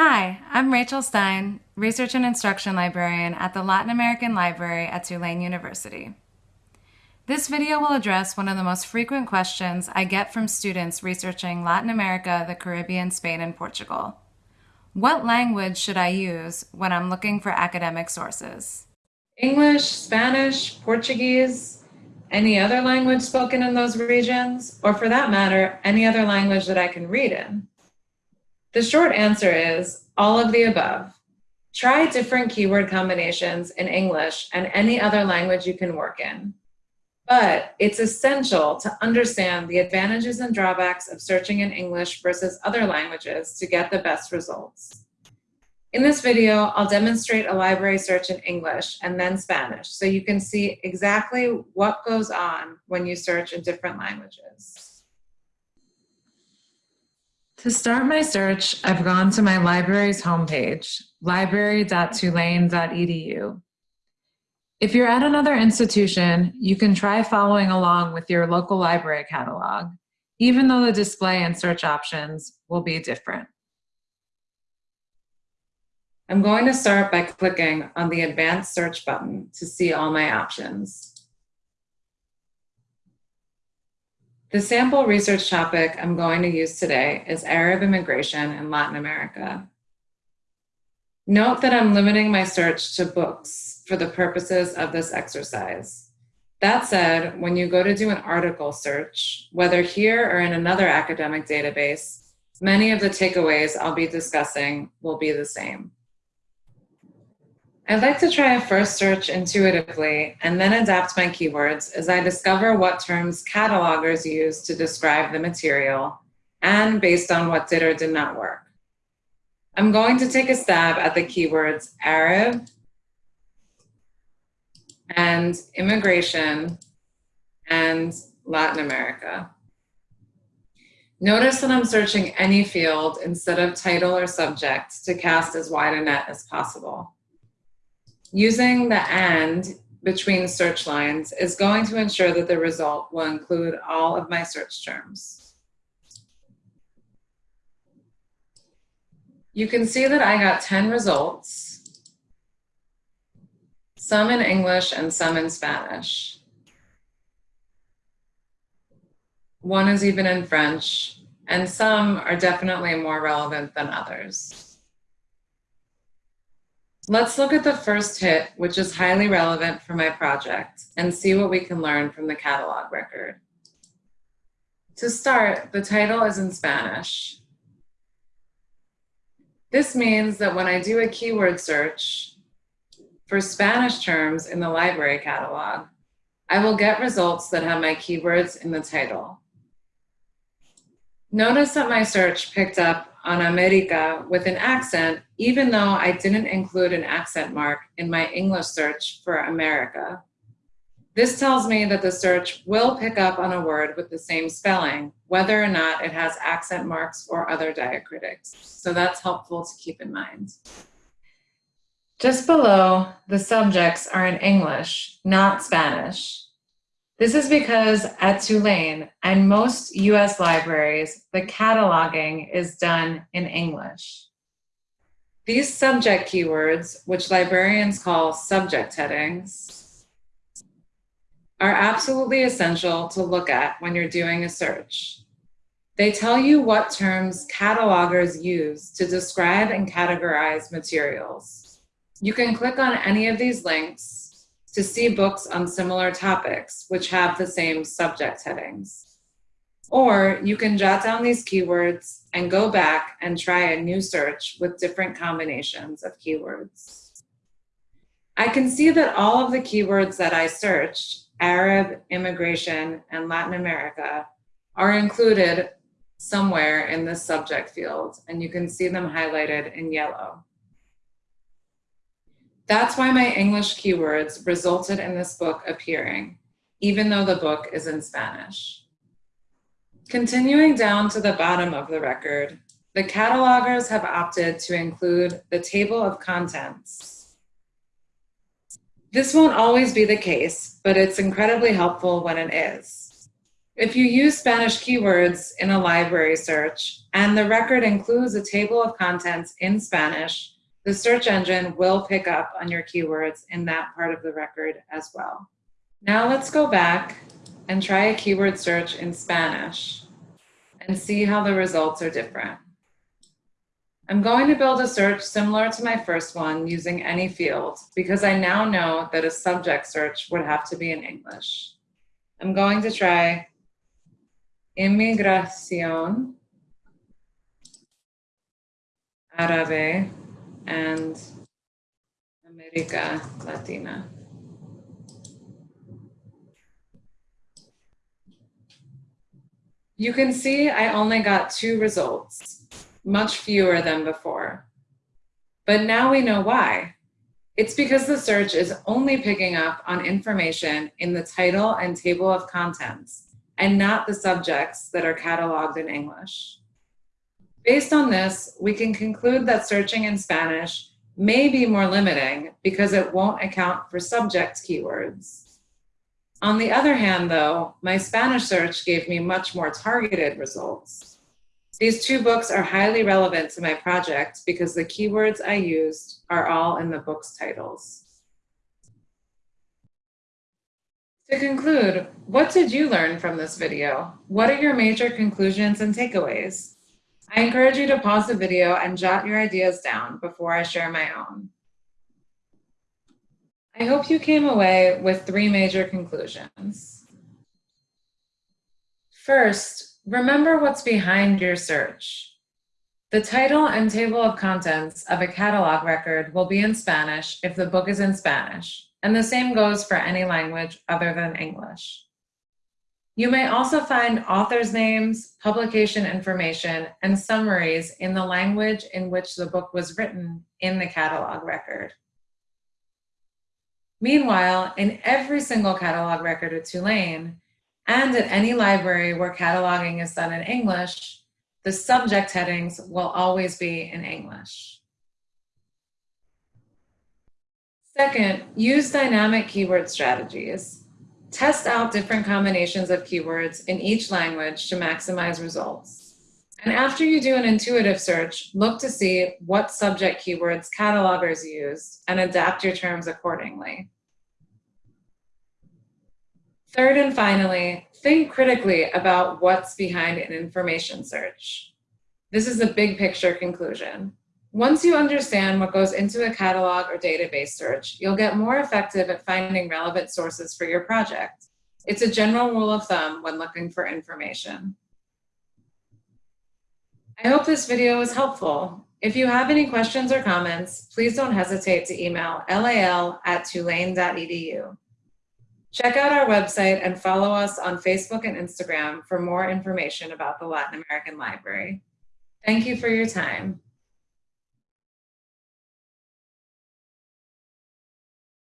Hi, I'm Rachel Stein, Research and Instruction Librarian at the Latin American Library at Tulane University. This video will address one of the most frequent questions I get from students researching Latin America, the Caribbean, Spain, and Portugal. What language should I use when I'm looking for academic sources? English, Spanish, Portuguese, any other language spoken in those regions, or for that matter, any other language that I can read in? The short answer is all of the above. Try different keyword combinations in English and any other language you can work in. But it's essential to understand the advantages and drawbacks of searching in English versus other languages to get the best results. In this video, I'll demonstrate a library search in English and then Spanish so you can see exactly what goes on when you search in different languages. To start my search, I've gone to my library's homepage, library.tulane.edu. If you're at another institution, you can try following along with your local library catalog, even though the display and search options will be different. I'm going to start by clicking on the Advanced Search button to see all my options. The sample research topic I'm going to use today is Arab immigration in Latin America. Note that I'm limiting my search to books for the purposes of this exercise. That said, when you go to do an article search, whether here or in another academic database, many of the takeaways I'll be discussing will be the same. I'd like to try a first search intuitively and then adapt my keywords as I discover what terms catalogers use to describe the material and based on what did or did not work. I'm going to take a stab at the keywords Arab and immigration and Latin America. Notice that I'm searching any field instead of title or subject to cast as wide a net as possible. Using the and between search lines is going to ensure that the result will include all of my search terms. You can see that I got 10 results, some in English and some in Spanish. One is even in French, and some are definitely more relevant than others. Let's look at the first hit, which is highly relevant for my project, and see what we can learn from the catalog record. To start, the title is in Spanish. This means that when I do a keyword search for Spanish terms in the library catalog, I will get results that have my keywords in the title. Notice that my search picked up on America with an accent, even though I didn't include an accent mark in my English search for America. This tells me that the search will pick up on a word with the same spelling, whether or not it has accent marks or other diacritics. So that's helpful to keep in mind. Just below, the subjects are in English, not Spanish. This is because at Tulane and most US libraries, the cataloging is done in English. These subject keywords, which librarians call subject headings, are absolutely essential to look at when you're doing a search. They tell you what terms catalogers use to describe and categorize materials. You can click on any of these links to see books on similar topics, which have the same subject headings. Or you can jot down these keywords and go back and try a new search with different combinations of keywords. I can see that all of the keywords that I searched, Arab, immigration, and Latin America, are included somewhere in this subject field, and you can see them highlighted in yellow. That's why my English keywords resulted in this book appearing, even though the book is in Spanish. Continuing down to the bottom of the record, the catalogers have opted to include the table of contents. This won't always be the case, but it's incredibly helpful when it is. If you use Spanish keywords in a library search and the record includes a table of contents in Spanish, the search engine will pick up on your keywords in that part of the record as well. Now let's go back and try a keyword search in Spanish and see how the results are different. I'm going to build a search similar to my first one using any field because I now know that a subject search would have to be in English. I'm going to try inmigración, árabe, and América Latina. You can see I only got two results, much fewer than before. But now we know why. It's because the search is only picking up on information in the title and table of contents and not the subjects that are cataloged in English. Based on this, we can conclude that searching in Spanish may be more limiting because it won't account for subject keywords. On the other hand, though, my Spanish search gave me much more targeted results. These two books are highly relevant to my project because the keywords I used are all in the book's titles. To conclude, what did you learn from this video? What are your major conclusions and takeaways? I encourage you to pause the video and jot your ideas down before I share my own. I hope you came away with three major conclusions. First, remember what's behind your search. The title and table of contents of a catalog record will be in Spanish if the book is in Spanish, and the same goes for any language other than English. You may also find authors' names, publication information, and summaries in the language in which the book was written in the catalog record. Meanwhile, in every single catalog record at Tulane, and at any library where cataloging is done in English, the subject headings will always be in English. Second, use dynamic keyword strategies. Test out different combinations of keywords in each language to maximize results. And after you do an intuitive search, look to see what subject keywords catalogers use and adapt your terms accordingly. Third and finally, think critically about what's behind an information search. This is the big picture conclusion. Once you understand what goes into a catalog or database search, you'll get more effective at finding relevant sources for your project. It's a general rule of thumb when looking for information. I hope this video was helpful. If you have any questions or comments, please don't hesitate to email lal at tulane.edu. Check out our website and follow us on Facebook and Instagram for more information about the Latin American Library. Thank you for your time.